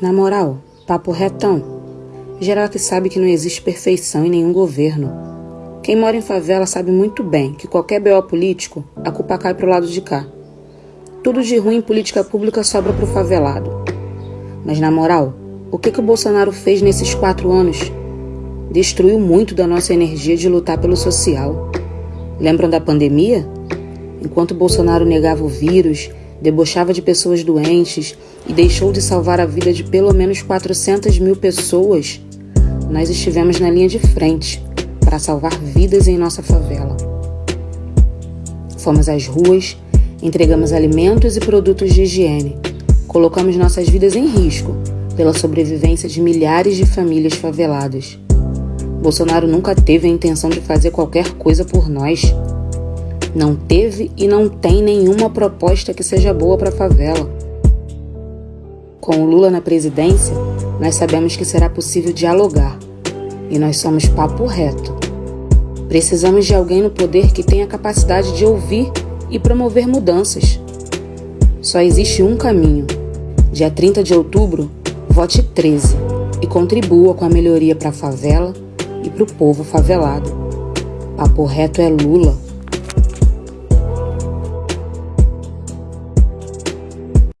Na moral, papo retão. Geral que sabe que não existe perfeição em nenhum governo. Quem mora em favela sabe muito bem que qualquer BO político, a culpa cai pro lado de cá. Tudo de ruim em política pública sobra pro favelado. Mas na moral, o que, que o Bolsonaro fez nesses quatro anos? Destruiu muito da nossa energia de lutar pelo social. Lembram da pandemia? Enquanto Bolsonaro negava o vírus, debochava de pessoas doentes e deixou de salvar a vida de pelo menos 400 mil pessoas, nós estivemos na linha de frente para salvar vidas em nossa favela. Fomos às ruas, entregamos alimentos e produtos de higiene, colocamos nossas vidas em risco pela sobrevivência de milhares de famílias faveladas. Bolsonaro nunca teve a intenção de fazer qualquer coisa por nós. Não teve e não tem nenhuma proposta que seja boa para a favela. Com o Lula na presidência, nós sabemos que será possível dialogar e nós somos papo reto. Precisamos de alguém no poder que tenha capacidade de ouvir e promover mudanças. Só existe um caminho. Dia 30 de outubro, vote 13 e contribua com a melhoria para a favela e para o povo favelado. Papo reto é Lula.